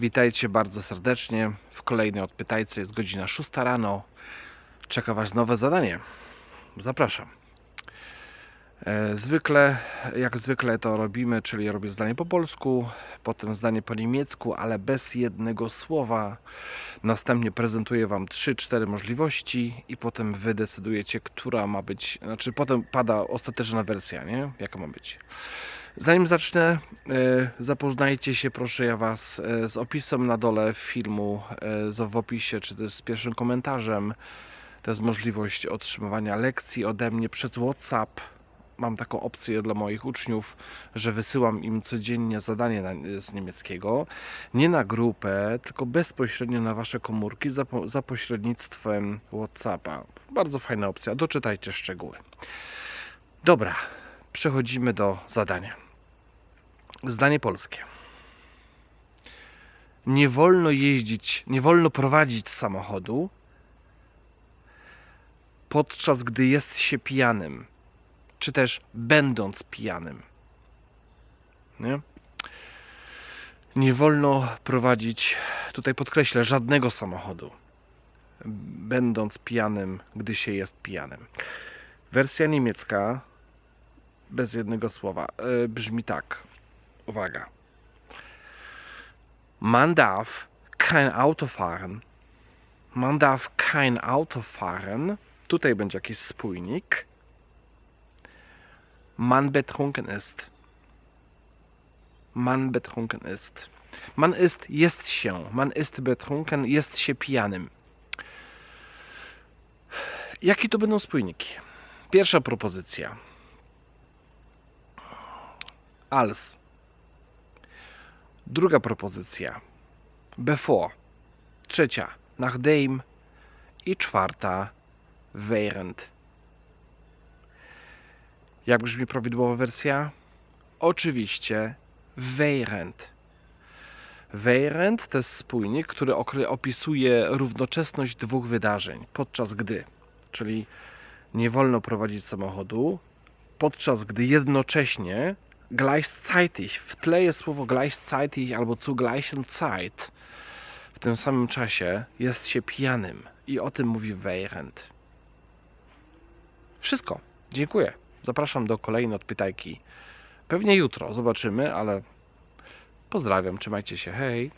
Witajcie bardzo serdecznie w kolejnej odpytajce. Jest godzina 6 rano. Czeka Was nowe zadanie. Zapraszam. E, Zwykle, jak zwykle to robimy, czyli robię zdanie po polsku, potem zdanie po niemiecku, ale bez jednego słowa. Następnie prezentuję Wam 3-4 możliwości i potem Wy decydujecie, która ma być, znaczy potem pada ostateczna wersja, nie? Jaka ma być. Zanim zacznę, e, zapoznajcie się proszę ja Was e, z opisem na dole filmu, e, w opisie, czy też z pierwszym komentarzem. To jest możliwość otrzymywania lekcji ode mnie przez WhatsApp. Mam taką opcję dla moich uczniów, że wysyłam im codziennie zadanie z niemieckiego. Nie na grupę, tylko bezpośrednio na Wasze komórki za, po- za pośrednictwem WhatsAppa. Bardzo fajna opcja, doczytajcie szczegóły. Dobra, przechodzimy do zadania. Zdanie polskie. Nie wolno jeździć, nie wolno prowadzić samochodu, podczas gdy jest się pijanym, czy też będąc pijanym. Nie? Nie wolno prowadzić, tutaj podkreślę, żadnego samochodu, będąc pijanym, gdy się jest pijanym. Wersja niemiecka, bez jednego słowa, e, brzmi tak. Uwaga. Man darf kein Auto fahren. Man darf kein Auto fahren. Tutaj będzie jakiś spójnik. Man betrunken ist. Man betrunken ist. Man ist, jest się. Man ist betrunken, jest się pijanym. Jakie to będą spójniki? Pierwsza propozycja. Als. Druga propozycja. Bevor. Trzecia. Nachdem. I czwarta. Während. Jak brzmi prawidłowa wersja? Oczywiście während. Während to jest spójnik, który opisuje równoczesność dwóch wydarzeń, podczas gdy, czyli nie wolno prowadzić samochodu, podczas gdy jednocześnie gleichzeitig, w tle jest słowo gleichzeitig albo zu gleichen Zeit, w tym samym czasie jest się pijanym i o tym mówi während. Wszystko. Dziękuję. Zapraszam do kolejnej odpytajki. Pewnie jutro zobaczymy, ale pozdrawiam, trzymajcie się, hej.